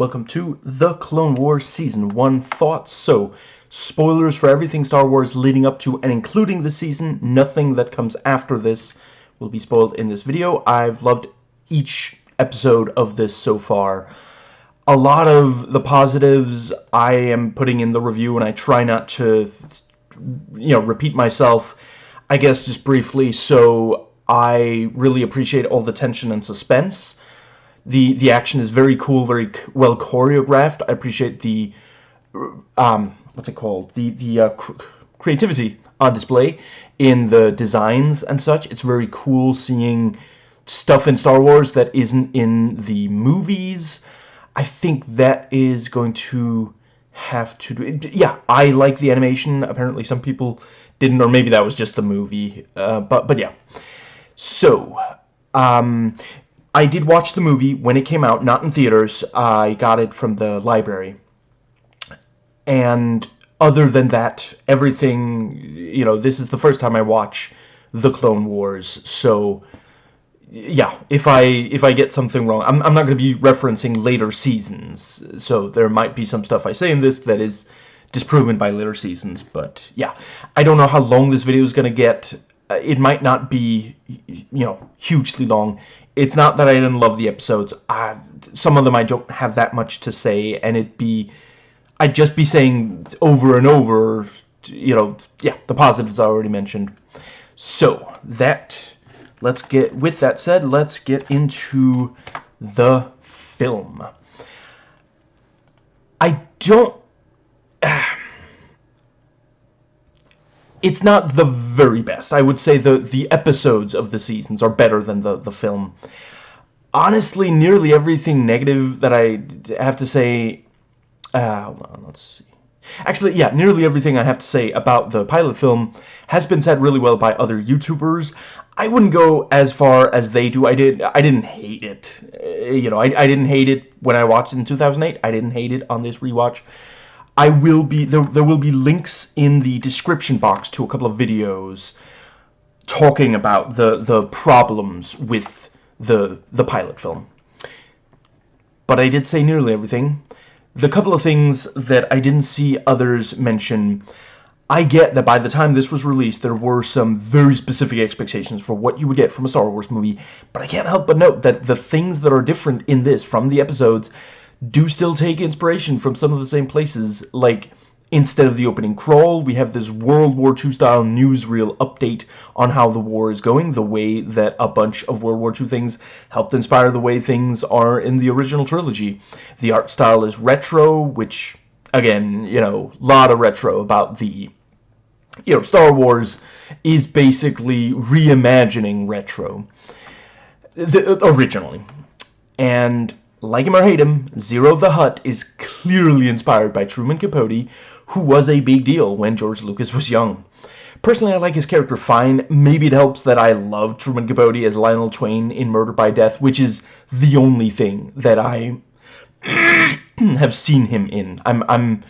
Welcome to The Clone Wars Season 1 Thoughts. So, spoilers for everything Star Wars leading up to and including the season. Nothing that comes after this will be spoiled in this video. I've loved each episode of this so far. A lot of the positives I am putting in the review, and I try not to, you know, repeat myself, I guess just briefly. So, I really appreciate all the tension and suspense the the action is very cool, very well choreographed. I appreciate the um, what's it called? The the uh, cr creativity on display in the designs and such. It's very cool seeing stuff in Star Wars that isn't in the movies. I think that is going to have to do. Yeah, I like the animation. Apparently some people didn't, or maybe that was just the movie. Uh, but, but yeah. So, um, I did watch the movie when it came out, not in theaters. I got it from the library. And other than that, everything, you know, this is the first time I watch The Clone Wars, so yeah, if I if I get something wrong, I'm, I'm not going to be referencing later seasons, so there might be some stuff I say in this that is disproven by later seasons, but yeah, I don't know how long this video is going to get. Uh, it might not be, you know, hugely long it's not that I didn't love the episodes. Uh, some of them I don't have that much to say, and it'd be... I'd just be saying over and over, you know, yeah, the positives I already mentioned. So, that... Let's get... With that said, let's get into the film. I don't... It's not the very best. I would say the the episodes of the seasons are better than the the film. Honestly, nearly everything negative that I have to say. Uh, hold on, let's see. Actually, yeah, nearly everything I have to say about the pilot film has been said really well by other YouTubers. I wouldn't go as far as they do. I did. I didn't hate it. Uh, you know, I, I didn't hate it when I watched it in 2008. I didn't hate it on this rewatch. I will be there, there will be links in the description box to a couple of videos talking about the the problems with the the pilot film. But I did say nearly everything. The couple of things that I didn't see others mention I get that by the time this was released, there were some very specific expectations for what you would get from a Star Wars movie, but I can't help but note that the things that are different in this from the episodes do still take inspiration from some of the same places. Like, instead of the opening crawl, we have this World War II style newsreel update on how the war is going, the way that a bunch of World War II things helped inspire the way things are in the original trilogy. The art style is retro, which, again, you know, a lot of retro about the you know, Star Wars is basically reimagining retro the, originally. And like him or hate him, Ziro the Hutt is clearly inspired by Truman Capote, who was a big deal when George Lucas was young. Personally, I like his character fine. Maybe it helps that I love Truman Capote as Lionel Twain in Murder by Death, which is the only thing that I have seen him in. I'm I'm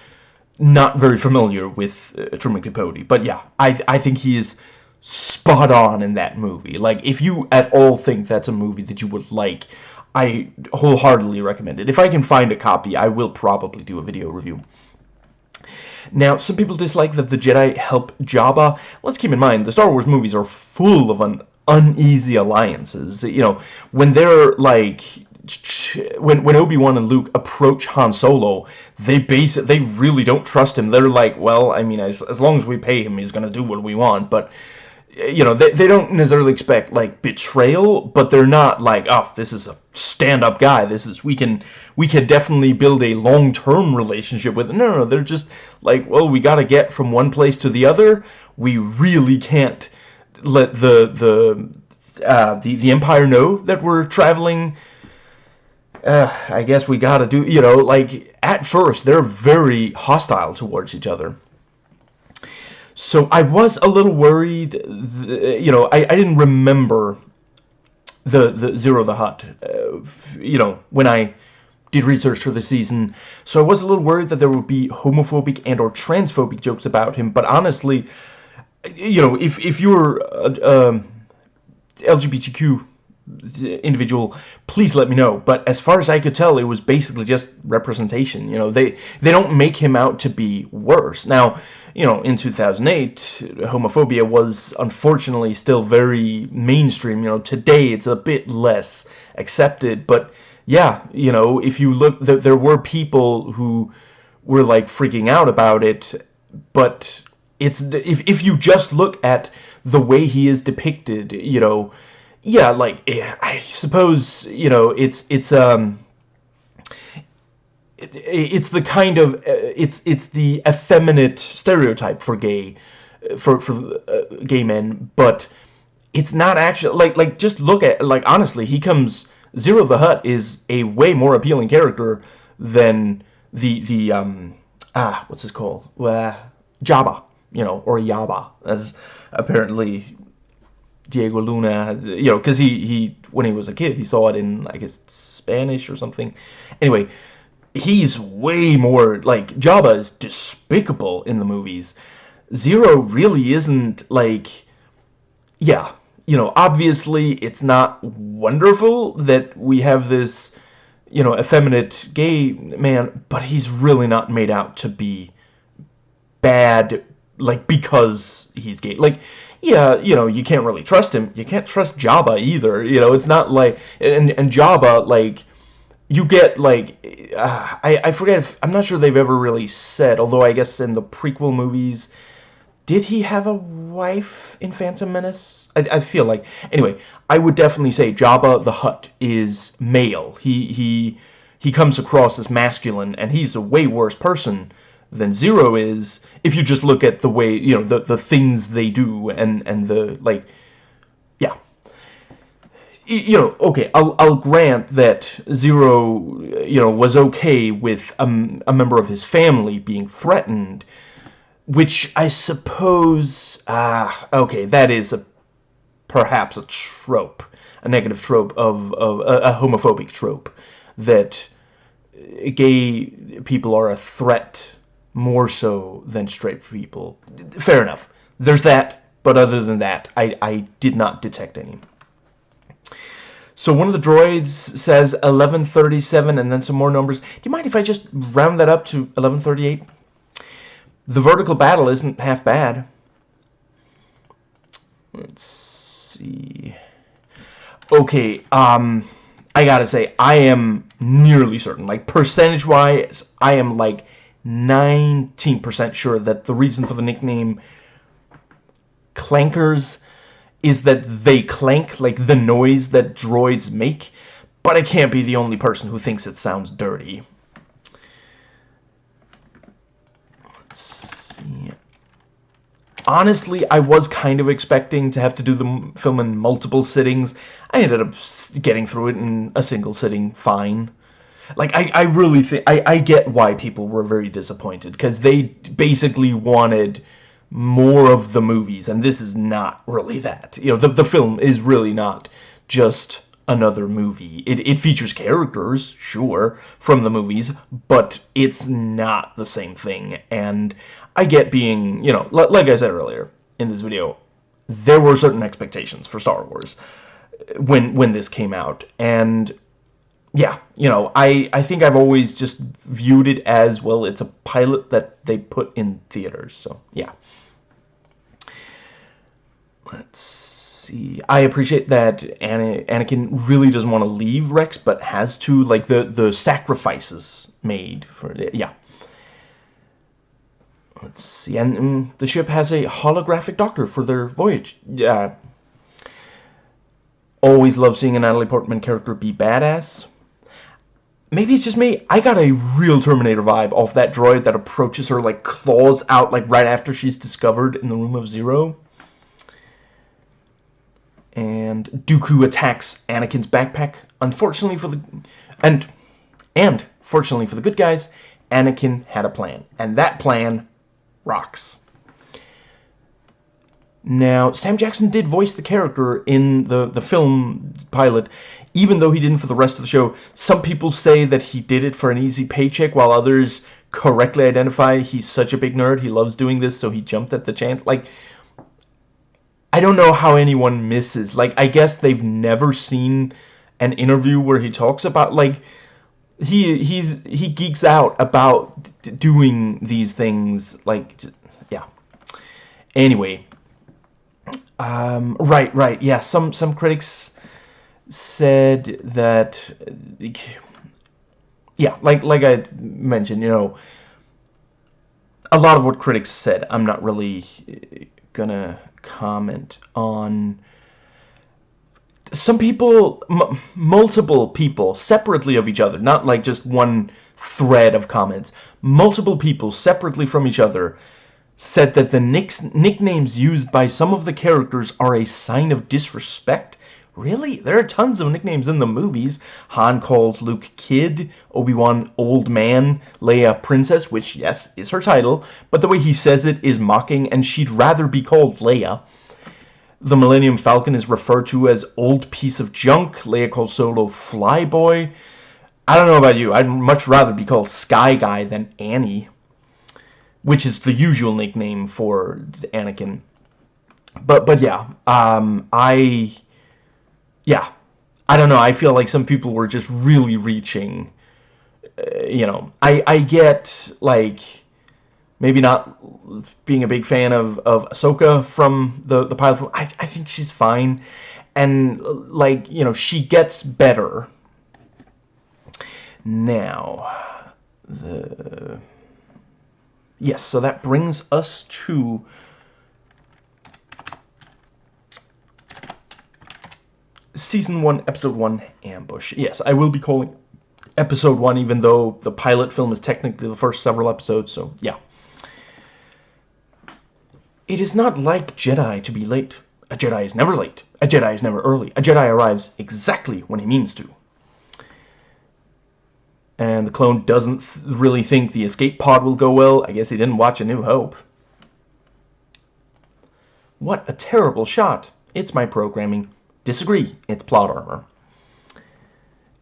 not very familiar with uh, Truman Capote, but yeah, I I think he is spot on in that movie. Like, if you at all think that's a movie that you would like, I wholeheartedly recommend it. If I can find a copy, I will probably do a video review. Now, some people dislike that the Jedi help Jabba. Let's keep in mind, the Star Wars movies are full of un uneasy alliances. You know, when they're like when when Obi-Wan and Luke approach Han Solo, they base they really don't trust him. They're like, well, I mean, as as long as we pay him, he's gonna do what we want. But you know, they, they don't necessarily expect, like, betrayal, but they're not like, oh, this is a stand-up guy, this is, we can, we can definitely build a long-term relationship with, no, no, no, they're just like, well, we gotta get from one place to the other, we really can't let the, the, uh, the, the Empire know that we're traveling, uh, I guess we gotta do, you know, like, at first, they're very hostile towards each other. So I was a little worried, you know, I, I didn't remember the, the Ziro the Hutt, uh, you know, when I did research for the season. So I was a little worried that there would be homophobic and or transphobic jokes about him. But honestly, you know, if, if you're uh, LGBTQ individual, please let me know. But as far as I could tell, it was basically just representation. You know, they they don't make him out to be worse. Now, you know, in 2008, homophobia was unfortunately still very mainstream. You know, today it's a bit less accepted, but yeah, you know, if you look, there, there were people who were like freaking out about it, but it's if if you just look at the way he is depicted, you know, yeah, like eh, I suppose you know it's it's um it, it's the kind of uh, it's it's the effeminate stereotype for gay for for uh, gay men, but it's not actually like like just look at like honestly he comes Ziro the Hutt is a way more appealing character than the the um ah what's his called uh, Jabba you know or Yaba as apparently Diego Luna, you know, because he, he, when he was a kid, he saw it in, I guess, Spanish or something. Anyway, he's way more, like, Jabba is despicable in the movies. Ziro really isn't, like, yeah, you know, obviously it's not wonderful that we have this, you know, effeminate gay man, but he's really not made out to be bad, like, because he's gay. Like, yeah, you know, you can't really trust him. You can't trust Jabba either. You know, it's not like and and Jabba like you get like uh, I I forget if I'm not sure they've ever really said. Although I guess in the prequel movies, did he have a wife in Phantom Menace? I, I feel like anyway. I would definitely say Jabba the Hutt is male. He he he comes across as masculine, and he's a way worse person than Ziro is if you just look at the way, you know, the, the things they do and, and the, like. You know, okay, I'll, I'll grant that Ziro, you know, was okay with a, a member of his family being threatened, which I suppose, ah, okay, that is a, perhaps a trope, a negative trope of, of a, a homophobic trope, that gay people are a threat more so than straight people. Fair enough. There's that, but other than that, I, I did not detect any. So one of the droids says 1137 and then some more numbers. Do you mind if I just round that up to 1138? The vertical battle isn't half bad. Let's see. Okay, um, I gotta say, I am nearly certain, like percentage-wise, I am like 19% sure that the reason for the nickname Clankers is that they clank, like the noise that droids make, but I can't be the only person who thinks it sounds dirty. Honestly, I was kind of expecting to have to do the film in multiple sittings. I ended up getting through it in a single sitting fine. Like, I, I really think, I, I get why people were very disappointed, because they basically wanted more of the movies, and this is not really that. You know, the, the film is really not just another movie. It, it features characters, sure, from the movies, but it's not the same thing, and I get being, you know, like I said earlier in this video, there were certain expectations for Star Wars uh, when when this came out, and yeah, you know, I, I think I've always just viewed it as, well, it's a pilot that they put in theaters, so, yeah. Let's see. I appreciate that Anakin really doesn't want to leave Rex, but has to, like, the, the sacrifices made for it, yeah. Let's see, and, and the ship has a holographic doctor for their voyage. Yeah. Always love seeing a Natalie Portman character be badass maybe it's just me. I got a real Terminator vibe off that droid that approaches her, like, claws out, like, right after she's discovered in the Room of Ziro. And Dooku attacks Anakin's backpack. Unfortunately for the... And... And, fortunately for the good guys, Anakin had a plan. And that plan rocks. Now, Sam Jackson did voice the character in the, the film pilot, even though he didn't for the rest of the show. Some people say that he did it for an easy paycheck, while others correctly identify he's such a big nerd, he loves doing this, so he jumped at the chance. Like, I, don't know how anyone misses. Like, I guess they've never seen an interview where he talks about, like, he he's he geeks out about doing these things like yeah anyway um, right right yeah some some critics said that yeah like like I mentioned you know a lot of what critics said I'm not really uh, gonna comment on some people, multiple people, separately of each other, not like just one thread of comments, multiple people separately from each other said that the nicknames used by some of the characters are a sign of disrespect. Really? There are tons of nicknames in the movies. Han calls Luke Kid, Obi-Wan Old Man, Leia Princess, which, yes, is her title, but the way he says it is mocking, and she'd rather be called Leia. The Millennium Falcon is referred to as old piece of junk. Leia calls Solo flyboy. I don't know about you. I'd much rather be called Sky Guy than Annie. Which is the usual nickname for Anakin. But, but yeah. Um, I... Yeah. I don't know. I feel like some people were just really reaching... Uh, you know, I, I get, like maybe not being a big fan of, of Ahsoka from the, the pilot film. I, I think she's fine. And, like, you know, she gets better. Now, the... Yes, so that brings us to... Season 1, Episode 1, Ambush. Yes, I will be calling Episode 1, even though the pilot film is technically the first several episodes, so yeah. It is not like Jedi to be late. A Jedi is never late. A Jedi is never early. A Jedi arrives exactly when he means to. And the clone doesn't th really think the escape pod will go well. I guess he didn't watch A New Hope. What a terrible shot. It's my programming. Disagree. It's plot armor.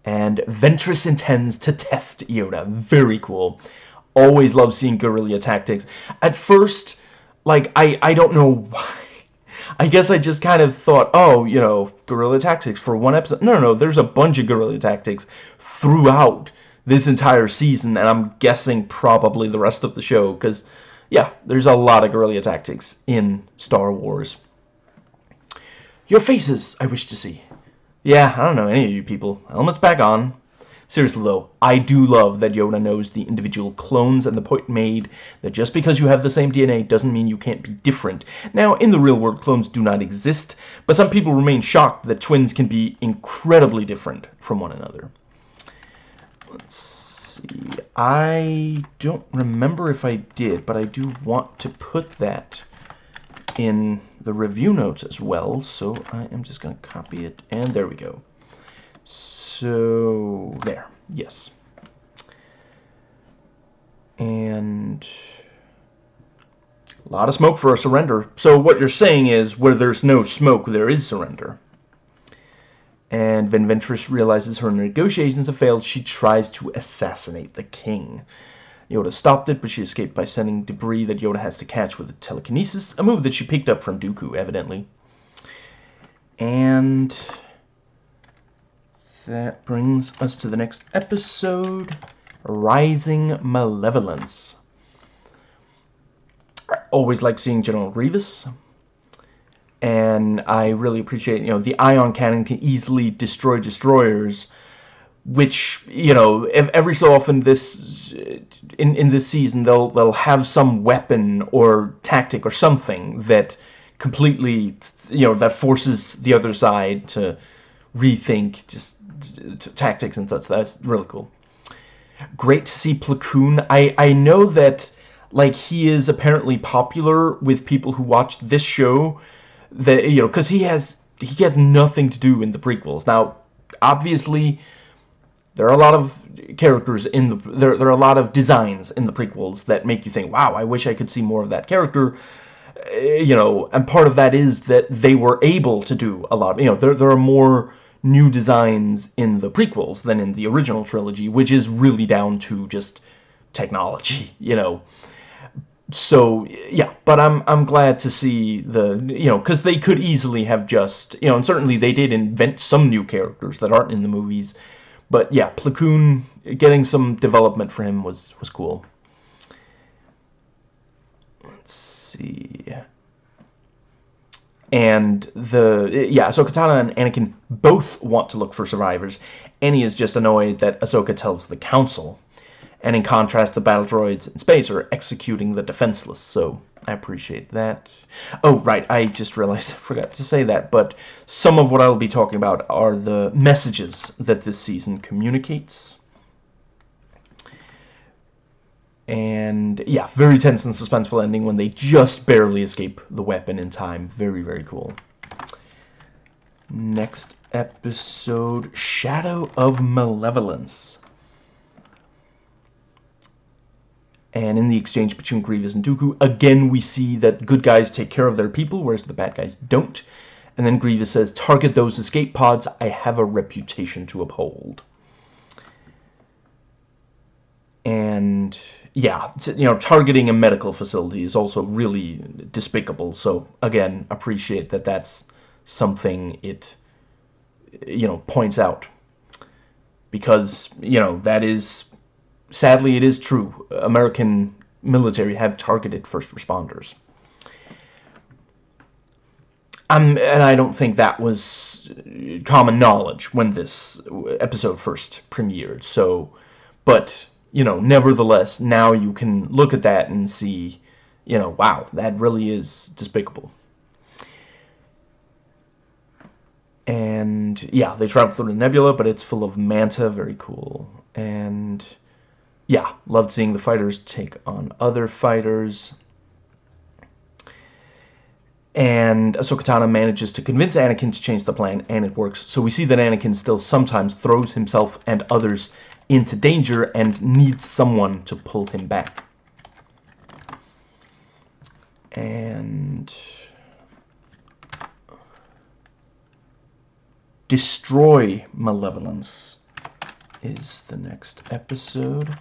And Ventress intends to test Yoda. Very cool. Always love seeing guerrilla tactics. At first, like, I, I don't know why. I guess I just kind of thought, oh, you know, guerrilla tactics for one episode. No, no, no, there's a bunch of guerrilla tactics throughout this entire season, and I'm guessing probably the rest of the show, because, yeah, there's a lot of guerrilla tactics in Star Wars. Your faces, I wish to see. Yeah, I don't know any of you people. Helmet's back on. Seriously though, I do love that Yoda knows the individual clones and the point made that just because you have the same DNA doesn't mean you can't be different. Now, in the real world, clones do not exist, but some people remain shocked that twins can be incredibly different from one another. Let's see. I don't remember if I did, but I do want to put that in the review notes as well, so I am just going to copy it, and there we go. So, there. Yes. And a lot of smoke for a surrender. So what you're saying is, where there's no smoke, there is surrender. And when Ventress realizes her negotiations have failed, she tries to assassinate the king. Yoda stopped it, but she escaped by sending debris that Yoda has to catch with telekinesis, a move that she picked up from Dooku, evidently. And that brings us to the next episode, Rising Malevolence. I always like seeing General Grievous. And I really appreciate, you know, the ion cannon can easily destroy destroyers, which, you know, every so often this, in, in this season, they'll, they'll have some weapon or tactic or something that completely, you know, that forces the other side to rethink just tactics and such. That's really cool. Great to see Plo Koon. I, I know that like he is apparently popular with people who watched this show that you know because he has he has nothing to do in the prequels now obviously there are a lot of characters in the there, there are a lot of designs in the prequels that make you think wow I wish I could see more of that character eh, you know and part of that is that they were able to do a lot you know there, there are more new designs in the prequels than in the original trilogy, which is really down to just technology, you know. so yeah but i'm i'm glad to see the you know because they could easily have just you know and certainly they did invent some new characters that aren't in the movies but yeah Plo Koon getting some development for him was was cool. Let's see. And the yeah so Kitana and Anakin both want to look for survivors. Annie is just annoyed that Ahsoka tells the council. And in contrast, the battle droids in space are executing the defenseless, so I appreciate that. Oh, right, I just realized I forgot to say that, but some of what I'll be talking about are the messages that this season communicates. And, yeah, very tense and suspenseful ending when they just barely escape the weapon in time. Very, very cool. Next episode, Shadow of Malevolence. And in the exchange between Grievous and Dooku, again we see that good guys take care of their people, whereas the bad guys don't. And then Grievous says, target those escape pods, I have a reputation to uphold. And yeah, you know, targeting a medical facility is also really despicable. So again, appreciate that that's something it, you know, points out. Because, you know, that is sadly, it is true. American military have targeted first responders. Um, and I don't think that was common knowledge when this episode first premiered. So, but, you know, nevertheless, now you can look at that and see, you know, wow, that really is despicable. And, yeah, they travel through the nebula, but it's full of manta, very cool. And yeah, loved seeing the fighters take on other fighters. And Ahsoka manages to convince Anakin to change the plan, and it works. So we see that Anakin still sometimes throws himself and others into danger and needs someone to pull him back. And... Destroy Malevolence is the next episode.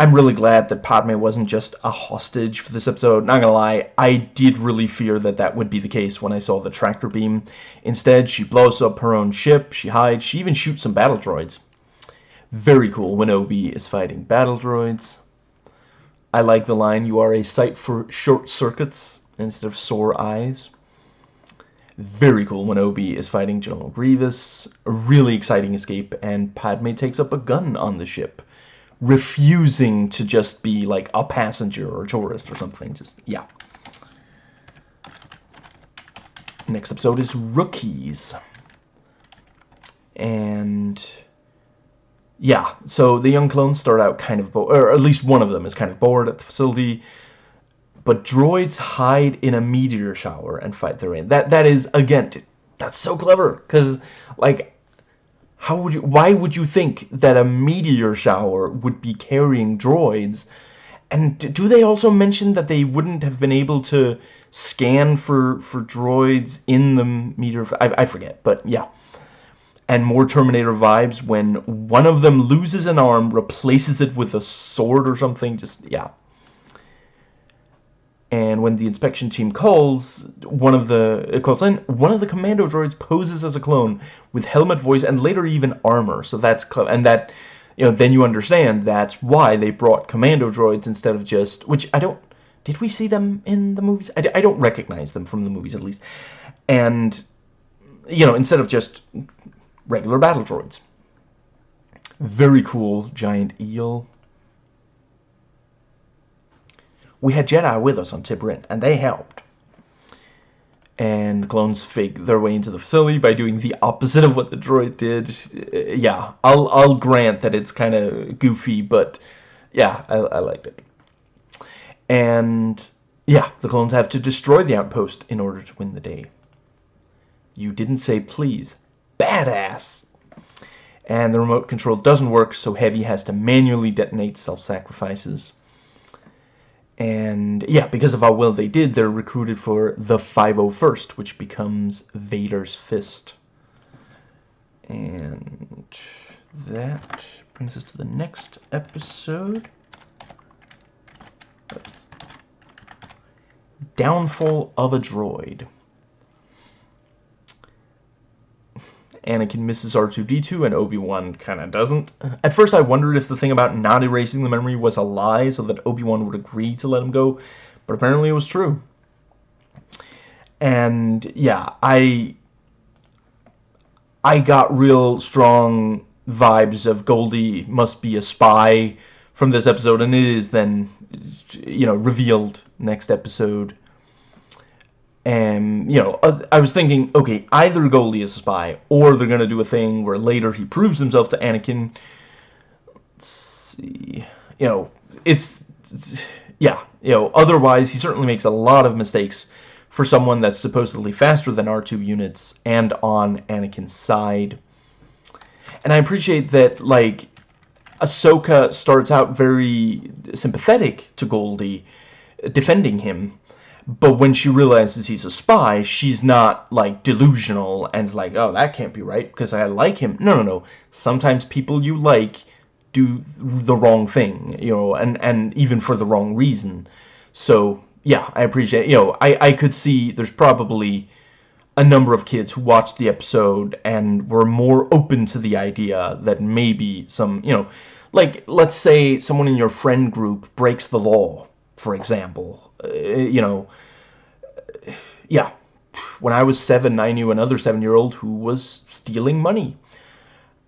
I'm really glad that Padme wasn't just a hostage for this episode. Not gonna lie, I did really fear that that would be the case when I saw the tractor beam. Instead, she blows up her own ship, she hides, she even shoots some battle droids. Very cool when Obi is fighting battle droids. I like the line, you are a sight for short circuits instead of sore eyes. Very cool when Obi is fighting General Grievous. A really exciting escape, and Padme takes up a gun on the ship. Refusing to just be like a passenger or a tourist or something. Just, yeah. Next episode is Rookies. And yeah, so the young clones start out kind of, bored, or at least one of them is kind of bored at the facility but droids hide in a meteor shower and fight the rain. That that is again, that's so clever because like how would you why would you think that a meteor shower would be carrying droids? And do they also mention that they wouldn't have been able to scan for for droids in the meteor I, I forget, but yeah. And more Terminator vibes when one of them loses an arm, replaces it with a sword or something. Just, yeah and when the inspection team calls one of the uh, calls in one of the commando droids poses as a clone with helmet voice and later even armor. So that's and that you know then you understand that's why they brought commando droids instead of just which I don't did we see them in the movies? I, I don't recognize them from the movies at least. And you know instead of just regular battle droids. Very cool giant eel we had Jedi with us on T'Pring, and they helped. And the clones fake their way into the facility by doing the opposite of what the droid did. Uh, yeah, I'll I'll grant that it's kind of goofy, but yeah, I, I liked it. And yeah, the clones have to destroy the outpost in order to win the day. You didn't say please. Badass! And the remote control doesn't work, so Heavy has to manually detonate self-sacrifices and yeah, because of how well they did, they're recruited for the 501st, which becomes Vader's Fist. And that brings us to the next episode. Oops. Downfall of a Droid. Anakin misses R2-D2 and Obi-Wan kind of doesn't. At first I wondered if the thing about not erasing the memory was a lie so that Obi-Wan would agree to let him go, but apparently it was true. And yeah, I I got real strong vibes of Goldie must be a spy from this episode, and it is then, you know, revealed next episode. And, you know, I was thinking, okay, either Goldie is a spy, or they're to do a thing where later he proves himself to Anakin. Let's see. You know, it's, it's yeah, you know, otherwise he certainly makes a lot of mistakes for someone that's supposedly faster than R2 units and on Anakin's side. And I appreciate that, like, Ahsoka starts out very sympathetic to Goldie, defending him. But when she realizes he's a spy, she's not, like, delusional and like, oh, that can't be right because I like him. No, no, no. Sometimes people you like do the wrong thing, you know, and, and even for the wrong reason. So, yeah, I appreciate, you know, I, I could see there's probably a number of kids who watched the episode and were more open to the idea that maybe some, you know, like, let's say someone in your friend group breaks the law, for example. Uh, you know, yeah. When I was seven, I knew another seven-year-old who was stealing money.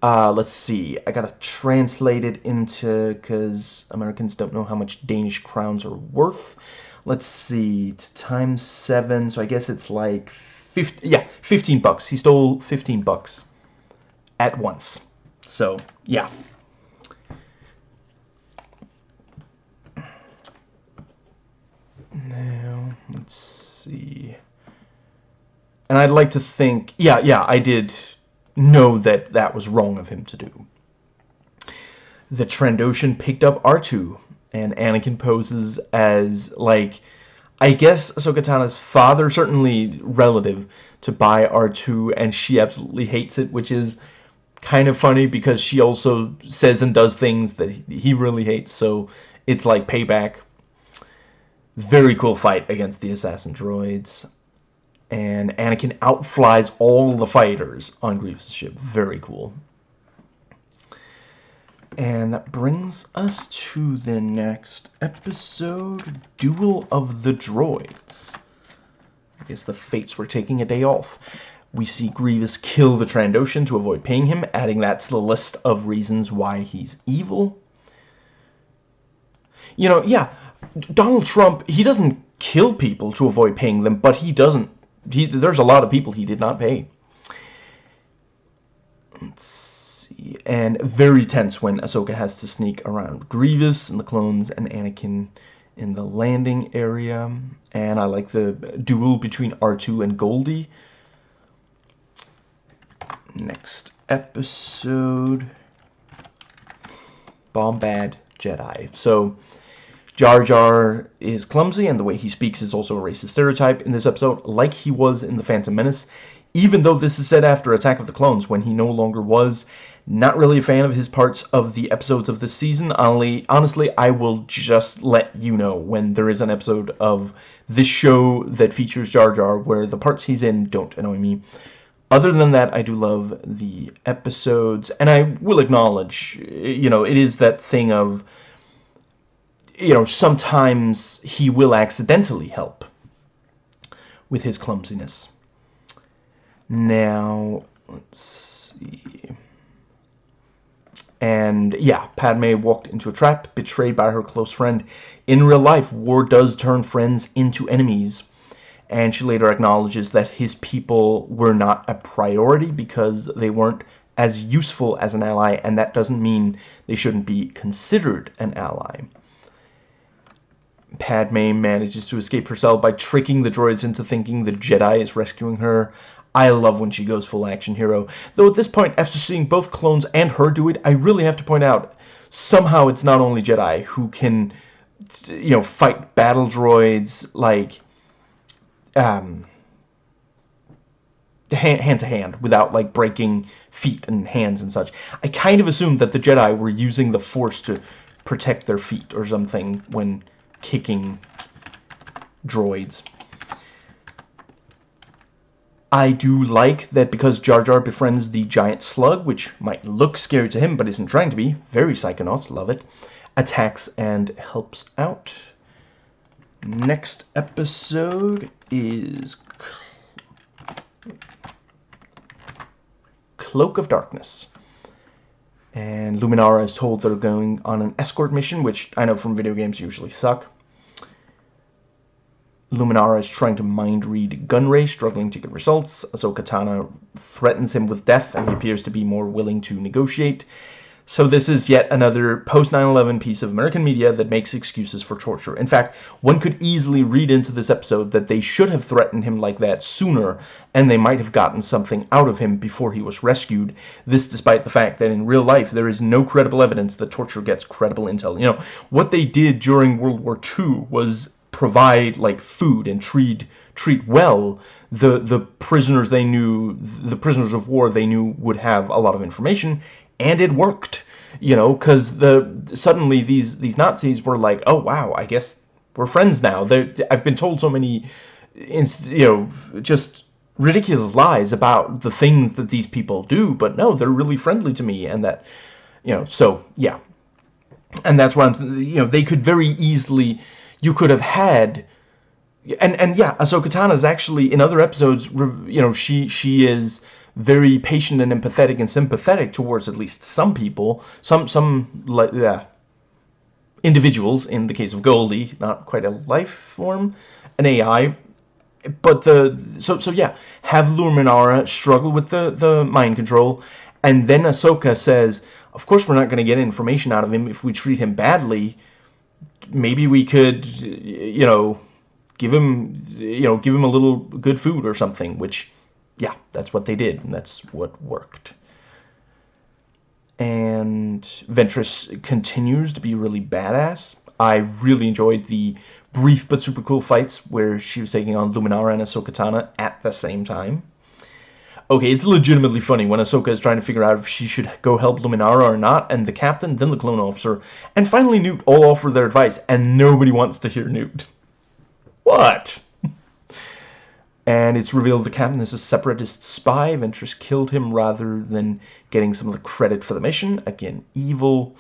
Uh, let's see. I gotta translate it into, because Americans don't know how much Danish crowns are worth. Let's see. Times seven, so I guess it's like 50, yeah, 15 bucks. He stole 15 bucks at once. So, yeah. Now, let's see. And I'd like to think, yeah, yeah, I did know that that was wrong of him to do. The Trandoshan picked up R2, and Anakin poses as, like, I guess Ahsoka Tano's father, certainly relative to Bai R2, and she absolutely hates it, which is kind of funny because she also says and does things that he really hates, so it's like payback. Very cool fight against the assassin droids. And Anakin outflies all the fighters on Grievous' ship. Very cool. And that brings us to the next episode, Duel of the Droids. I guess the Fates were taking a day off. We see Grievous kill the Trandoshan to avoid paying him, adding that to the list of reasons why he's evil. You know, yeah, Donald Trump, he doesn't kill people to avoid paying them, but he doesn't. He, there's a lot of people he did not pay. Let's see. and very tense when Ahsoka has to sneak around Grievous and the clones and Anakin in the landing area. And I like the duel between R2 and Goldie. Next episode. Bombad Jedi. So, Jar Jar is clumsy, and the way he speaks is also a racist stereotype in this episode, like he was in The Phantom Menace, even though this is said after Attack of the Clones, when he no longer was, not really a fan of his parts of the episodes of this season. Only, honestly, I will just let you know when there is an episode of this show that features Jar Jar where the parts he's in don't annoy me. Other than that, I do love the episodes, and I will acknowledge, you know, it is that thing of, you know, sometimes he will accidentally help with his clumsiness. Now, let's see... And yeah, Padme walked into a trap, betrayed by her close friend. In real life, war does turn friends into enemies. And she later acknowledges that his people were not a priority because they weren't as useful as an ally, and that doesn't mean they shouldn't be considered an ally. Padme manages to escape herself by tricking the droids into thinking the Jedi is rescuing her. I love when she goes full action hero. Though at this point, after seeing both clones and her do it, I really have to point out, somehow it's not only Jedi who can, you know, fight battle droids, like, um, hand, hand to hand, without, like, breaking feet and hands and such. I kind of assumed that the Jedi were using the Force to protect their feet or something when kicking droids. I do like that because Jar Jar befriends the giant slug, which might look scary to him but isn't trying to be, very Psychonauts, love it, attacks and helps out. Next episode is Cloak of Darkness. And Luminara is told they're going on an escort mission, which I know from video games usually suck. Luminara is trying to mind read Gunray, struggling to get results. Ahsoka Tano threatens him with death, and he appears to be more willing to negotiate. So this is yet another post-9-11 piece of American media that makes excuses for torture. In fact, one could easily read into this episode that they should have threatened him like that sooner, and they might have gotten something out of him before he was rescued. This despite the fact that in real life there is no credible evidence that torture gets credible intel. You know, what they did during World War II was provide like food and treat treat well the the prisoners they knew the prisoners of war they knew would have a lot of information and it worked you know because the suddenly these these Nazis were like oh wow I guess we're friends now. They I've been told so many you know just ridiculous lies about the things that these people do but no they're really friendly to me and that you know so yeah. And that's why I'm you know they could very easily you could have had and and yeah Ahsoka Tano is actually in other episodes you know she she is very patient and empathetic and sympathetic towards at least some people some some like yeah individuals in the case of Goldie not quite a life form an AI but the so so yeah have Luminara struggle with the the mind control. And then Ahsoka says of course we're not going to get information out of him if we treat him badly. Maybe we could, you know, give him, you know, give him a little good food or something, which, yeah, that's what they did, and that's what worked. And Ventress continues to be really badass. I really enjoyed the brief but super cool fights where she was taking on Luminara and Ahsoka Tano at the same time. Okay, it's legitimately funny when Ahsoka is trying to figure out if she should go help Luminara or not, and the captain, then the clone officer, and finally Newt all offer their advice, and nobody wants to hear Newt. What? And it's revealed the captain is a separatist spy. Ventress killed him rather than getting some of the credit for the mission. Again, evil.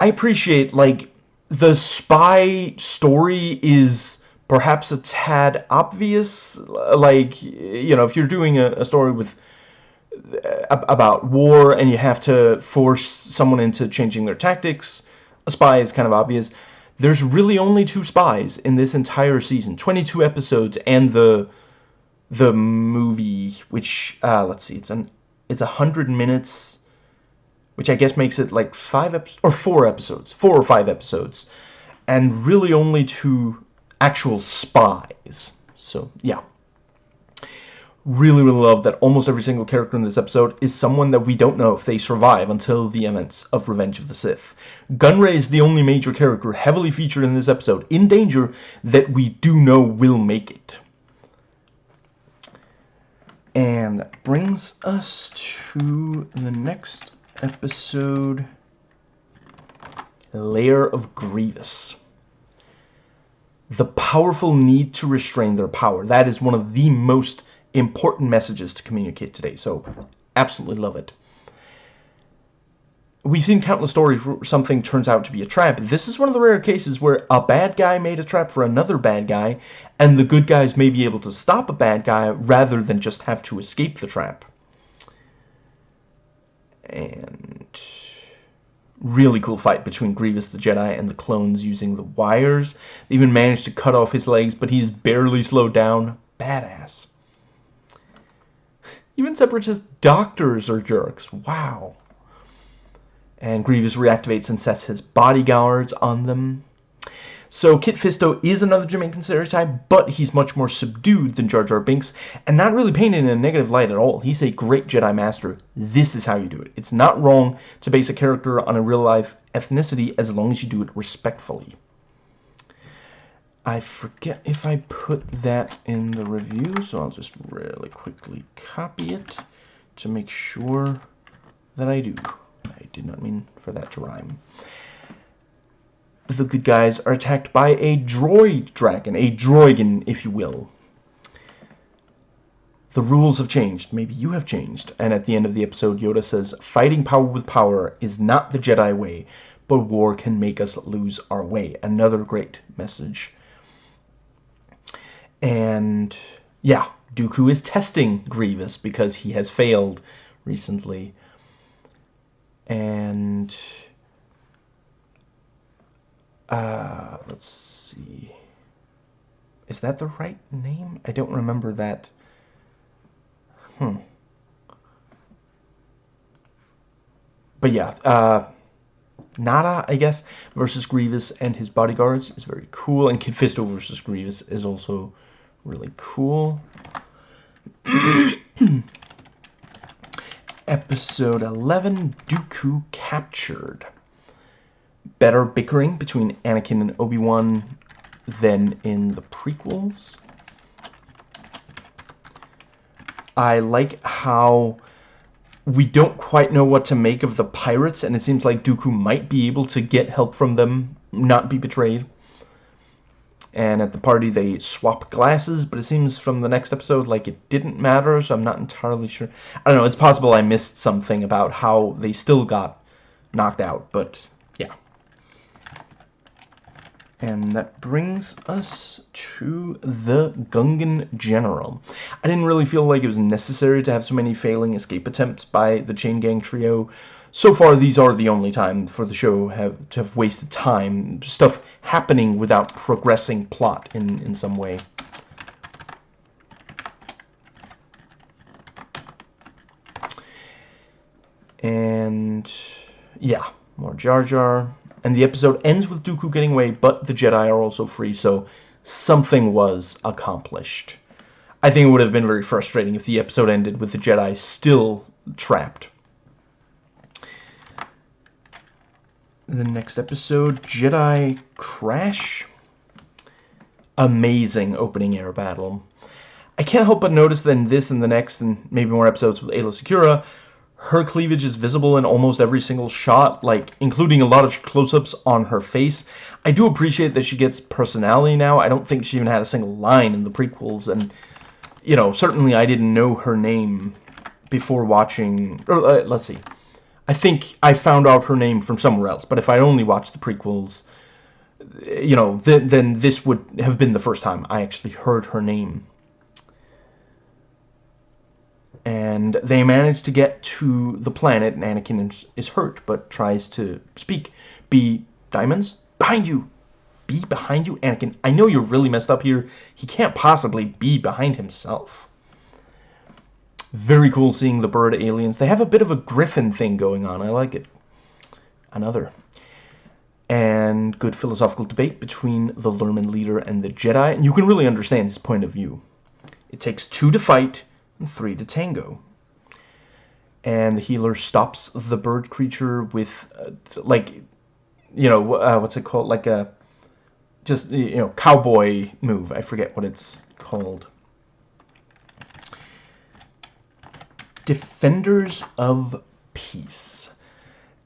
I appreciate, like, the spy story is perhaps a tad obvious like you know if you're doing a, a story with uh, about war and you have to force someone into changing their tactics a spy is kind of obvious there's really only two spies in this entire season 22 episodes and the the movie which uh, let's see it's an it's a hundred minutes which I guess makes it like five episodes or four episodes four or five episodes and really only two actual spies. So, yeah. Really, really love that almost every single character in this episode is someone that we don't know if they survive until the events of Revenge of the Sith. Gunray is the only major character heavily featured in this episode, in danger, that we do know will make it. And that brings us to the next episode, Lair of Grievous the powerful need to restrain their power. That is one of the most important messages to communicate today. So, absolutely love it. We've seen countless stories where something turns out to be a trap. This is one of the rare cases where a bad guy made a trap for another bad guy, and the good guys may be able to stop a bad guy rather than just have to escape the trap. And really cool fight between Grievous the Jedi and the clones using the wires. They even managed to cut off his legs, but he's barely slowed down. Badass. Even Separatist doctors are jerks. Wow. And Grievous reactivates and sets his bodyguards on them. So Kit Fisto is another Jamaican stereotype, but he's much more subdued than Jar Jar Binks, and not really painted in a negative light at all. He's a great Jedi Master. This is how you do it. It's not wrong to base a character on a real-life ethnicity as long as you do it respectfully. I forget if I put that in the review, so I'll just really quickly copy it to make sure that I do. I did not mean for that to rhyme the good guys are attacked by a droid dragon, a droigan, if you will. The rules have changed. Maybe you have changed. And at the end of the episode, Yoda says, Fighting power with power is not the Jedi way, but war can make us lose our way. Another great message. And yeah, Dooku is testing Grievous because he has failed recently. And uh, let's see. Is that the right name? I don't remember that. Hmm. But yeah, uh, Nahdar, I guess, versus Grievous and his bodyguards is very cool. And Kit Fisto versus Grievous is also really cool. Episode 11, Dooku Captured. Better bickering between Anakin and Obi-Wan than in the prequels. I like how we don't quite know what to make of the pirates, and it seems like Dooku might be able to get help from them, not be betrayed and at the party they swap glasses, but it seems from the next episode like it didn't matter, so I'm not entirely sure. I don't know, it's possible I missed something about how they still got knocked out, but yeah. And that brings us to the Gungan General. I didn't really feel like it was necessary to have so many failing escape attempts by the Chain Gang trio, so far these are the only time for the show have to have wasted time stuff happening without progressing plot in in some way. And yeah more Jar Jar. And the episode ends with Dooku getting away but the Jedi are also free so something was accomplished. I think it would have been very frustrating if the episode ended with the Jedi still trapped the next episode, Jedi Crash. Amazing opening air battle. I can't help but notice that in this and the next, and maybe more episodes with Aayla Secura, her cleavage is visible in almost every single shot, like, including a lot of close-ups on her face. I do appreciate that she gets personality now. I don't think she even had a single line in the prequels, and, you know, certainly I didn't know her name before watching, or, uh, let's see, I think I found out her name from somewhere else, but if I only watched the prequels, you know, then, then this would have been the first time I actually heard her name. And they manage to get to the planet, and Anakin is, is hurt, but tries to speak. Be diamonds? Behind you! Be behind you, Anakin. I know you're really messed up here. He can't possibly be behind himself. Very cool seeing the bird aliens. They have a bit of a griffin thing going on. I like it. Another. And good philosophical debate between the Lurmen leader and the Jedi. And you can really understand his point of view. It takes two to fight and three to tango. And the healer stops the bird creature with, uh, like, you know, uh, what's it called? Like a, just, you know, cowboy move. I forget what it's called. Defenders of Peace.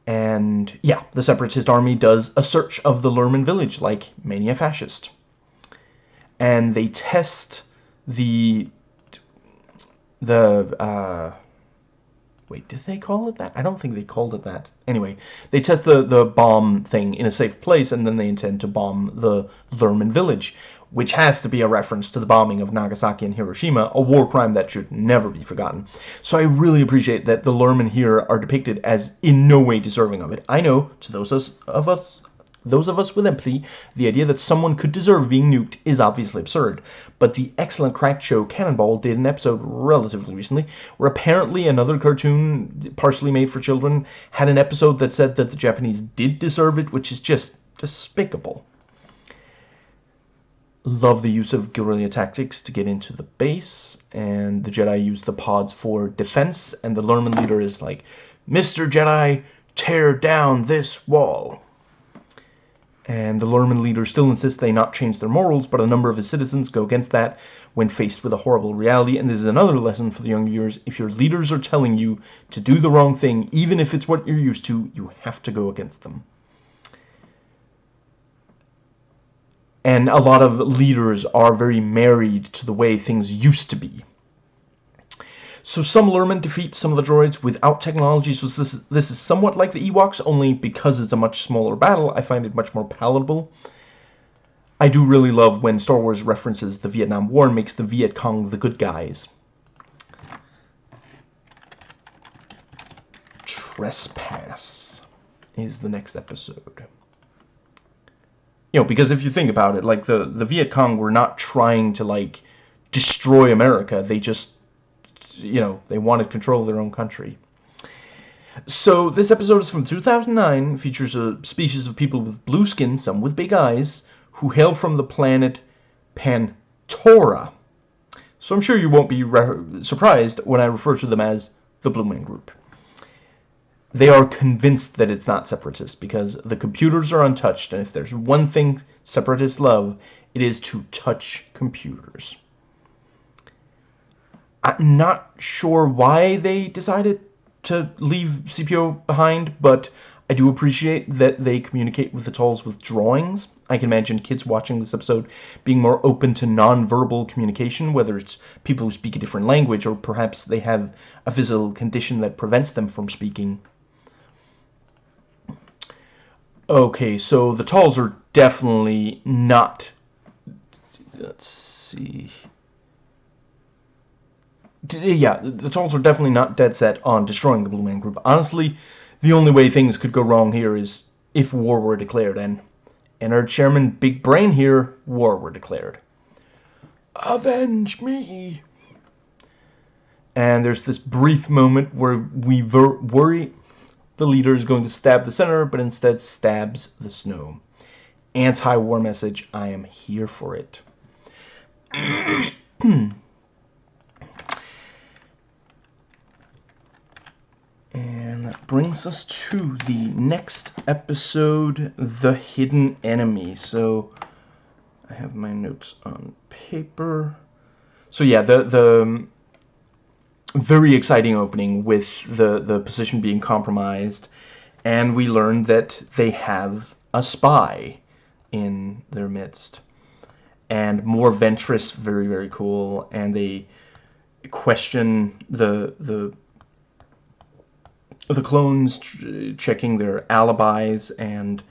And yeah, the Separatist army does a search of the Lurmen village like Mania Fascist. And they test the the uh, wait, did they call it that? I don't think they called it that. Anyway, they test the the bomb thing in a safe place, and then they intend to bomb the Lurmen village, which has to be a reference to the bombing of Nagasaki and Hiroshima, a war crime that should never be forgotten. So I really appreciate that the Lurmen here are depicted as in no way deserving of it. I know, to those of us those of us with empathy, the idea that someone could deserve being nuked is obviously absurd. But the excellent cracked show Cannonball did an episode relatively recently where apparently another cartoon, partially made for children, had an episode that said that the Japanese did deserve it, which is just despicable. Love the use of guerrilla tactics to get into the base, and the Jedi use the pods for defense, and the Lurmen leader is like, Mr. Jedi, tear down this wall. And the Lurmen leader still insists they not change their morals, but a number of his citizens go against that when faced with a horrible reality. And this is another lesson for the young viewers. If your leaders are telling you to do the wrong thing, even if it's what you're used to, you have to go against them. and a lot of leaders are very married to the way things used to be. So some Lurmen defeat some of the droids without technology, so this, this is somewhat like the Ewoks, only because it's a much smaller battle, I find it much more palatable. I do really love when Star Wars references the Vietnam War and makes the Viet Cong the good guys. Trespass is the next episode. You know, because if you think about it, like, the, the Viet Cong were not trying to, like, destroy America. They just you know, they wanted control of their own country. So this episode is from 2009, features a species of people with blue skin, some with big eyes, who hail from the planet Pantora. So I'm sure you won't be surprised when I refer to them as the Blue Man Group. They are convinced that it's not separatist because the computers are untouched, and if there's one thing separatists love, it is to touch computers. I'm not sure why they decided to leave CPO behind, but I do appreciate that they communicate with the Talz with drawings. I can imagine kids watching this episode being more open to non-verbal communication, whether it's people who speak a different language or perhaps they have a physical condition that prevents them from speaking. Okay, so the Talz are definitely not... Let's see yeah, the Talz are definitely not dead set on destroying the Blue Man Group. Honestly, the only way things could go wrong here is if war were declared, and and our chairman Big Brain here, war were declared. Avenge me! And there's this brief moment where we worry the leader is going to stab the senator, but instead stabs the snow. Anti-war message, I am here for it. And that brings us to the next episode, The Hidden Enemy. So, I have my notes on paper. So yeah, the, the um, very exciting opening with the, the position being compromised. And we learn that they have a spy in their midst. And more Ventress, very, very cool. And they question the the the clones checking their alibis and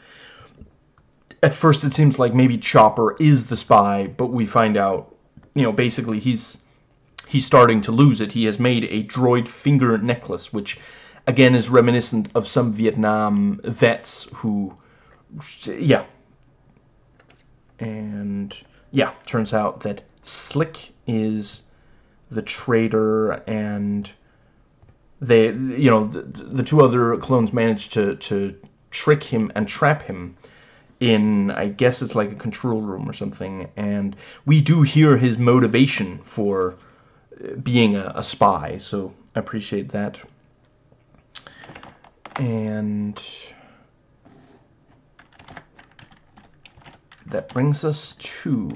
at first it seems like maybe Chopper is the spy, but we find out, you know, basically he's he's starting to lose it. He has made a droid finger necklace, which again is reminiscent of some Vietnam vets who, yeah. And yeah, turns out that Slick is the traitor and they, you know, the, the two other clones manage to, to trick him and trap him in, I guess it's like a control room or something, and we do hear his motivation for uh, being a, a spy, so I appreciate that. And that brings us to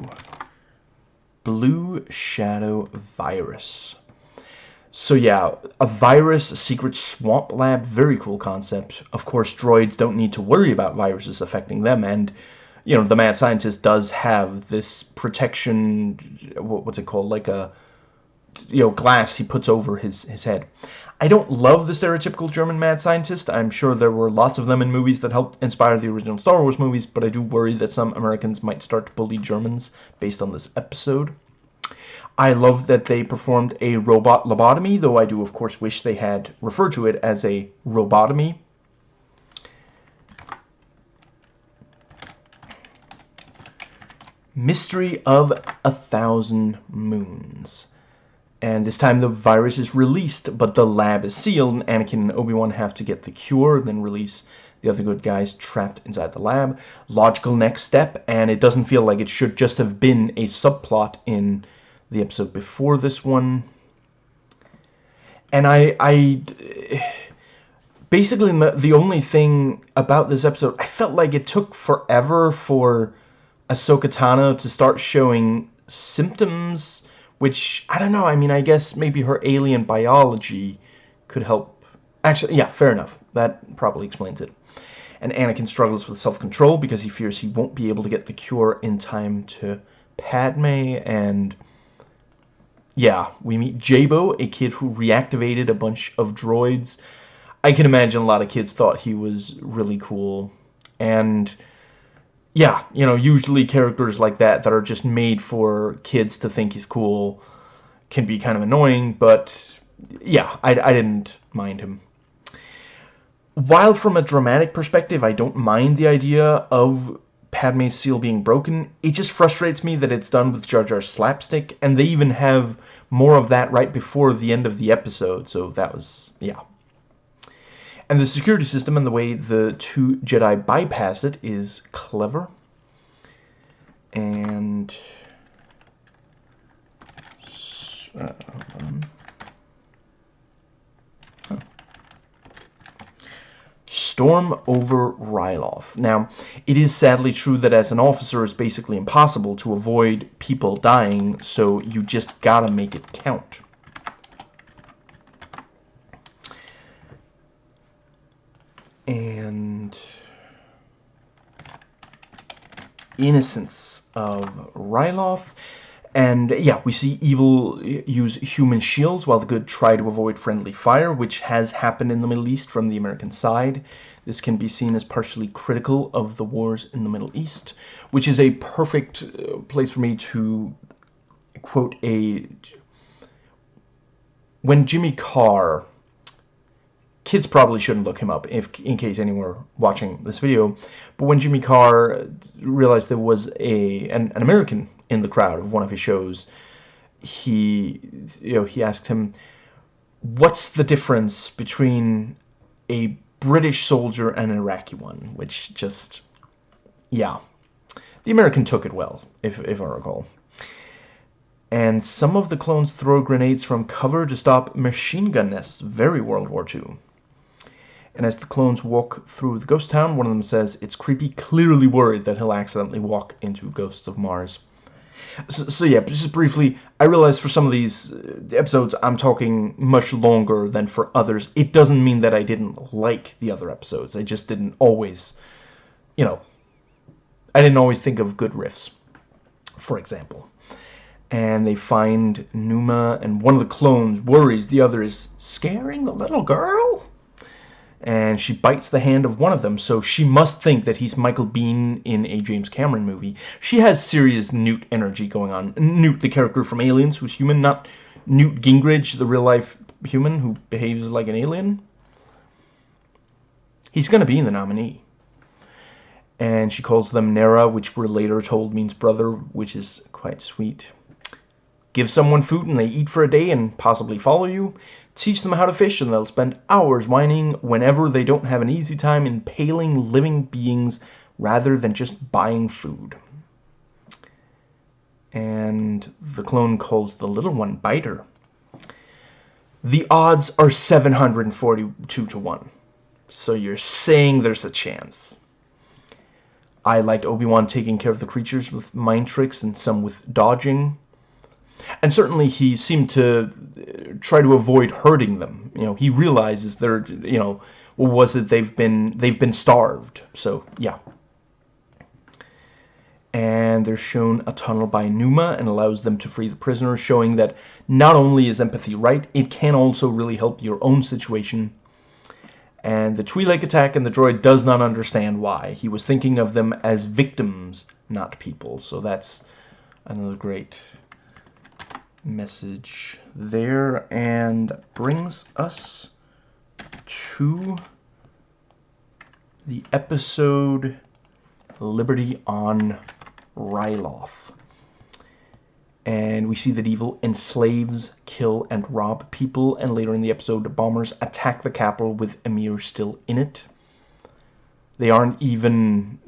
Blue Shadow Virus. So yeah, a virus, a secret swamp lab, very cool concept. Of course, droids don't need to worry about viruses affecting them, and, you know, the mad scientist does have this protection, what's it called, like a, you know, glass he puts over his, his head. I don't love the stereotypical German mad scientist. I'm sure there were lots of them in movies that helped inspire the original Star Wars movies, but I do worry that some Americans might start to bully Germans based on this episode. I love that they performed a robot lobotomy, though I do, of course, wish they had referred to it as a robotomy. Mystery of a Thousand Moons. And this time the virus is released, but the lab is sealed, and Anakin and Obi-Wan have to get the cure, then release the other good guys trapped inside the lab. Logical next step, and it doesn't feel like it should just have been a subplot in the episode before this one. And I, I basically the only thing about this episode, I felt like it took forever for Ahsoka Tano to start showing symptoms, which, I don't know, I mean, I guess maybe her alien biology could help. Actually, yeah, fair enough. That probably explains it. And Anakin struggles with self-control because he fears he won't be able to get the cure in time to Padme, and yeah, we meet Jaybo, a kid who reactivated a bunch of droids. I can imagine a lot of kids thought he was really cool. And yeah, you know, usually characters like that that are just made for kids to think he's cool can be kind of annoying, but yeah, I, I didn't mind him. While from a dramatic perspective, I don't mind the idea of Padme's seal being broken, it just frustrates me that it's done with Jar Jar slapstick, and they even have more of that right before the end of the episode, so that was, yeah. And the security system and the way the two Jedi bypass it is clever. And... Uh, storm over Ryloth. Now, it is sadly true that as an officer it's basically impossible to avoid people dying, so you just gotta make it count. And... Innocence of Ryloth. And yeah, we see evil use human shields while the good try to avoid friendly fire, which has happened in the Middle East from the American side. This can be seen as partially critical of the wars in the Middle East, which is a perfect uh, place for me to quote a... When Jimmy Carr... Kids probably shouldn't look him up if in case anyone were watching this video, but when Jimmy Carr realized there was a an, an American in the crowd of one of his shows, he, you know, he asked him, what's the difference between a British soldier and an Iraqi one? Which just, yeah. The American took it well, if, if I recall. And some of the clones throw grenades from cover to stop machine gun nests. Very World War II. And as the clones walk through the ghost town, one of them says, it's creepy, clearly worried that he'll accidentally walk into Ghosts of Mars. So, so, yeah, just briefly, I realize for some of these uh, episodes I'm talking much longer than for others. It doesn't mean that I didn't like the other episodes. I just didn't always, you know, I didn't always think of good riffs, for example. And they find Numa, and one of the clones worries the other is scaring the little girl and she bites the hand of one of them, so she must think that he's Michael Biehn in a James Cameron movie. She has serious Newt energy going on. Newt, the character from Aliens, who's human, not Newt Gingrich, the real-life human who behaves like an alien. He's going to be in the nominee. And she calls them Nerra, which we're later told means brother, which is quite sweet. Give someone food and they eat for a day and possibly follow you. Teach them how to fish and they'll spend hours whining whenever they don't have an easy time impaling living beings rather than just buying food. And the clone calls the little one Biter. The odds are 742 to 1. So you're saying there's a chance. I liked Obi-Wan taking care of the creatures with mind tricks and some with dodging. And certainly he seemed to uh, try to avoid hurting them. You know, he realizes they're, you know, was it they've been they've been starved. So yeah. And they're shown a tunnel by Numa and allows them to free the prisoners, showing that not only is empathy right, it can also really help your own situation. And the Twi'lek attack and the droid does not understand why. He was thinking of them as victims, not people. So that's another great message there and brings us to the episode Liberty on Ryloth. And we see that evil enslaves, kill, and rob people, and later in the episode, bombers attack the capital with Emir still in it. They aren't even,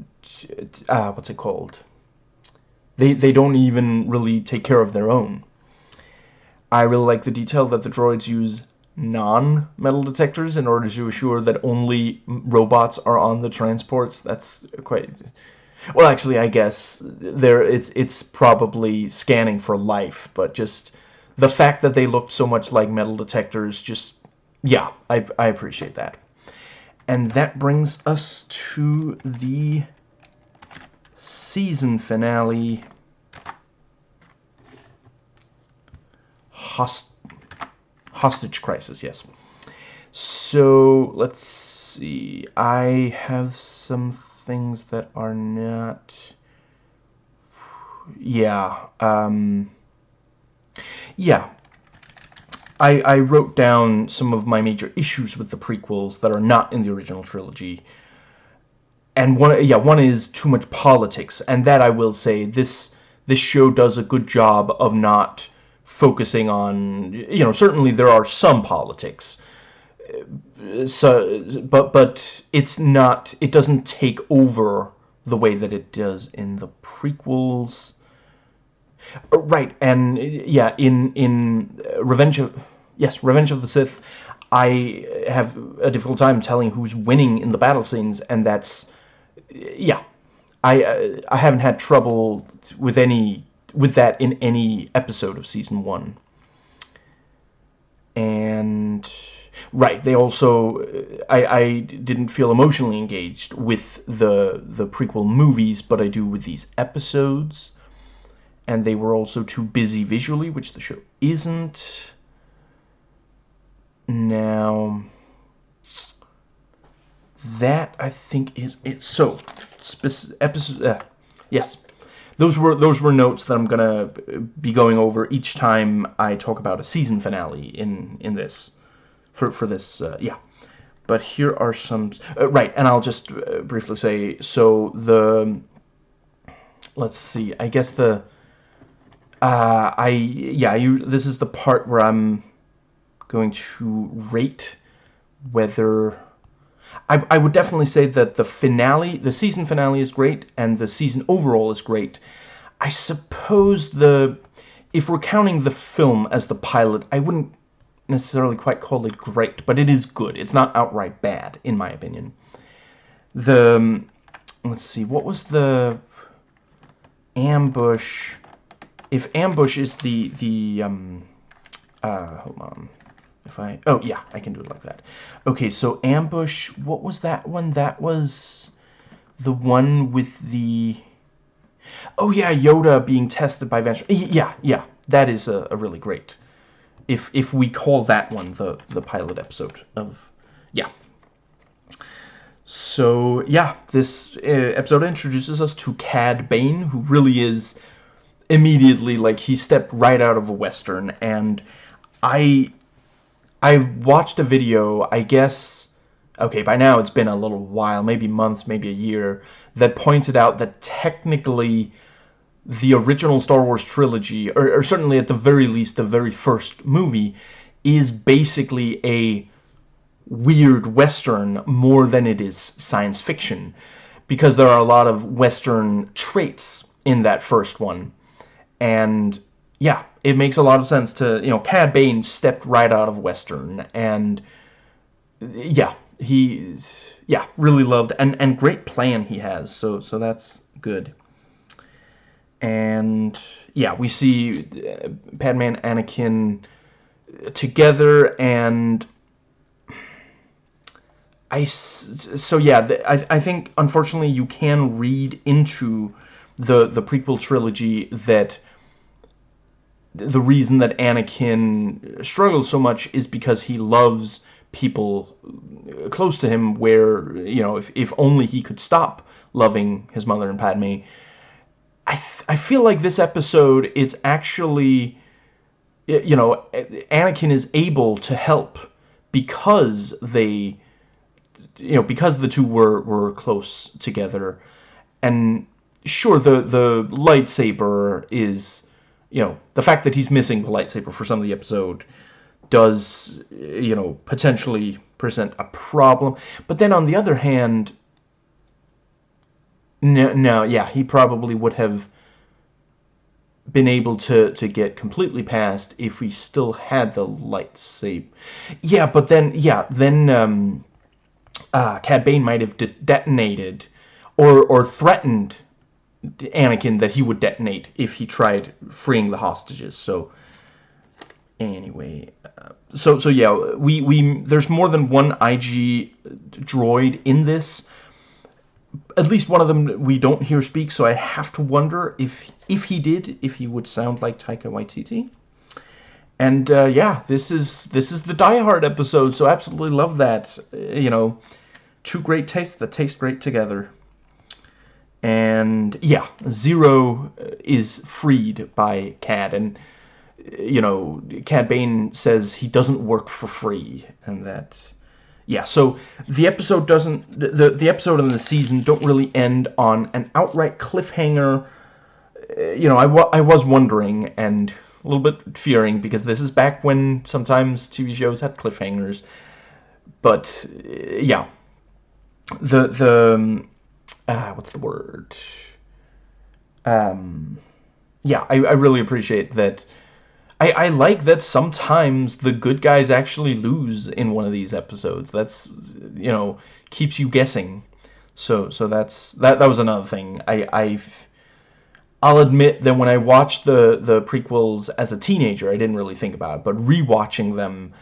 uh, what's it called? They, they don't even really take care of their own. I really like the detail that the droids use non-metal detectors in order to assure that only robots are on the transports. That's quite... Well, actually, I guess there it's it's probably scanning for life, but just the fact that they looked so much like metal detectors, just yeah, I I appreciate that. And that brings us to the season finale host hostage crisis. Yes. So let's see. I have some things that are not. Yeah. Um. Yeah. I, I wrote down some of my major issues with the prequels that are not in the original trilogy. And one, yeah, one is too much politics, and that I will say this this show does a good job of not focusing on. You know, certainly there are some politics, so but but it's not. It doesn't take over the way that it does in the prequels. Uh, right, and yeah, in in Revenge of yes, Revenge of the Sith, I have a difficult time telling who's winning in the battle scenes, and that's yeah, I uh, I haven't had trouble with any with that in any episode of season one. And right, they also I I didn't feel emotionally engaged with the the prequel movies, but I do with these episodes and they were also too busy visually, which the show isn't. Now, that I think is it. So, episode, uh, yes, those were those were notes that I'm gonna be going over each time I talk about a season finale in in this for for this. Uh, yeah, but here are some uh, right, and I'll just uh, briefly say so the. Let's see. I guess the uh, I yeah, you. This is the part where I'm going to rate whether I, I would definitely say that the finale, the season finale is great, and the season overall is great. I suppose the if we're counting the film as the pilot, I wouldn't necessarily quite call it great, but it is good. It's not outright bad, in my opinion. The um, let's see, what was the ambush? if ambush is the the um uh hold on if I oh yeah I can do it like that. Okay so ambush what was that one? That was the one with the oh yeah Yoda being tested by Vash yeah yeah that is a, a really great if if we call that one the the pilot episode of yeah. So yeah this uh, episode introduces us to Cad Bane who really is immediately like he stepped right out of a western and I I watched a video I guess okay by now it's been a little while maybe months maybe a year that pointed out that technically the original Star Wars trilogy or, or certainly at the very least the very first movie is basically a weird western more than it is science fiction because there are a lot of western traits in that first one. And yeah, it makes a lot of sense to, you know, Cad Bane stepped right out of Western, and yeah, he's, yeah, really loved, and, and great plan he has, so, so that's good. And yeah, we see uh, Padme and Anakin together, and I, so yeah, I, I think, unfortunately, you can read into the, the prequel trilogy that the reason that Anakin struggles so much is because he loves people uh, close to him where, you know, if, if only he could stop loving his mother and Padme. I, I feel like this episode, it's actually, you know, Anakin is able to help because they, you know, because the two were, were close together. And sure, the, the lightsaber is you know, the fact that he's missing the lightsaber for some of the episode does, you know, potentially present a problem. But then on the other hand, no, no, yeah, he probably would have been able to, to get completely past if we still had the lightsaber. Yeah, but then, yeah, then um, uh, Cad Bane might have de detonated or, or threatened Anakin that he would detonate if he tried freeing the hostages. So anyway, uh, so so yeah, we we there's more than one IG droid in this. At least one of them we don't hear speak, so I have to wonder if if he did, if he would sound like Taika Waititi. and uh, yeah, this is this is the Die Hard episode, so absolutely love that. You know, two great tastes that taste great together. And yeah, Ziro is freed by Cad, and you know, Cad Bane says he doesn't work for free, and that yeah, so the episode doesn't the the episode and the season don't really end on an outright cliffhanger. Uh, you know, I, I was wondering and a little bit fearing because this is back when sometimes TV shows had cliffhangers. But uh, yeah, the the um, ah, what's the word? Um, yeah, I, I really appreciate that I, I like that sometimes the good guys actually lose in one of these episodes. That's, you know, keeps you guessing. So so that's that that was another thing. I I've I'll admit that when I watched the the prequels as a teenager, I didn't really think about it, but rewatching them,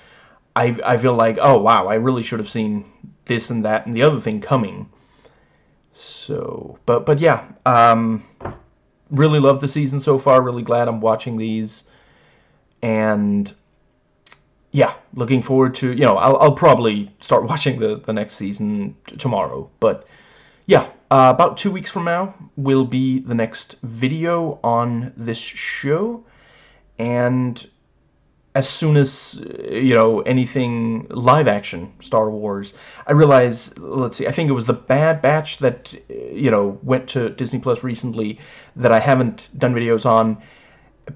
I I feel like, oh wow, I really should have seen this and that and the other thing coming. So, but but yeah, um really love the season so far. Really glad I'm watching these. And yeah, looking forward to, you know, I'll, I'll probably start watching the, the next season tomorrow, but yeah, uh, about two weeks from now will be the next video on this show, and as soon as, you know, anything live action Star Wars, I realize, let's see, I think it was the Bad Batch that, you know, went to Disney Plus recently that I haven't done videos on,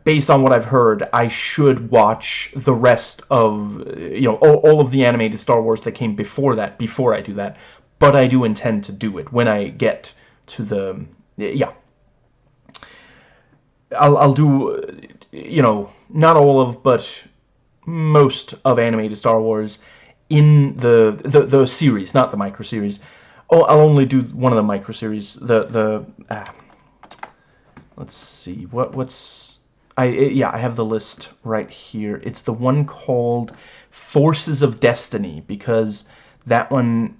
based on what I've heard, I should watch the rest of, you know, all, all, of the animated Star Wars that came before that, before I do that. But I do intend to do it when I get to the, yeah. I'll, I'll do, you know, not all of, but most of animated Star Wars in the, the, the series, not the micro series. Oh, I'll only do one of the micro series, the, the, ah, let's see, what, what's, I yeah, I have the list right here. It's the one called Forces of Destiny because that one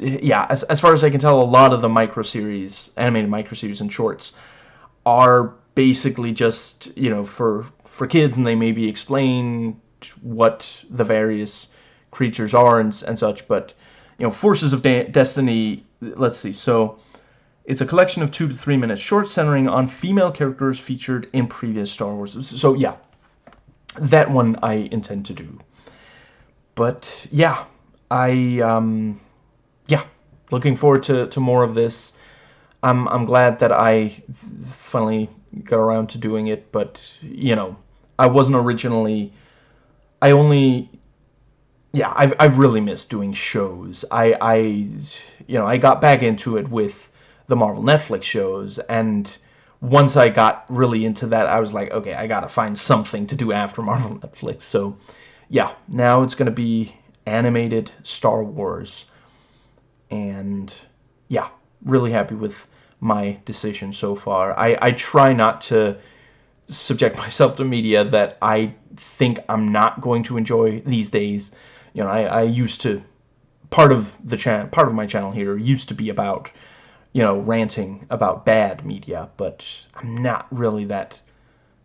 yeah, as, as far as I can tell, a lot of the micro series, animated micro series and shorts are basically just, you know, for for kids and they maybe explain what the various creatures are and, and such, but you know, Forces of De Destiny, let's see. So it's a collection of two to three minute shorts centering on female characters featured in previous Star Wars. So yeah, that one I intend to do. But yeah, I um, yeah, looking forward to, to more of this. I'm I'm glad that I finally got around to doing it, but you know, I wasn't originally. I only yeah, I've I've really missed doing shows. I I you know I got back into it with the Marvel Netflix shows and once I got really into that I was like okay I gotta find something to do after Marvel Netflix so yeah now it's gonna be animated Star Wars and yeah really happy with my decision so far I, I try not to subject myself to media that I think I'm not going to enjoy these days you know I, I used to part of the channel part of my channel here used to be about you know, ranting about bad media, but I'm not really that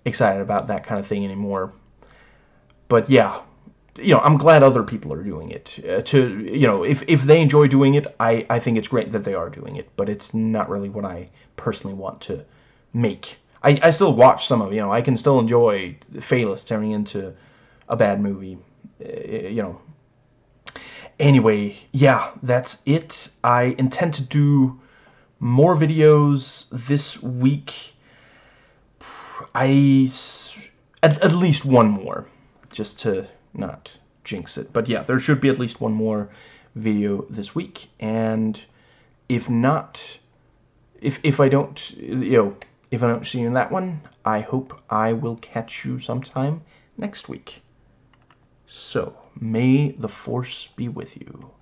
excited about that kind of thing anymore. But yeah, you know, I'm glad other people are doing it. Uh, to you know, if if they enjoy doing it, I I think it's great that they are doing it. But it's not really what I personally want to make. I I still watch some of you know I can still enjoy Phelous turning into a bad movie. Uh, you know. Anyway, yeah, that's it. I intend to do more videos this week. I at, at least one more just to not jinx it. But yeah, there should be at least one more video this week and if not if if I don't you know if I don't see you in that one, I hope I will catch you sometime next week. So, may the force be with you.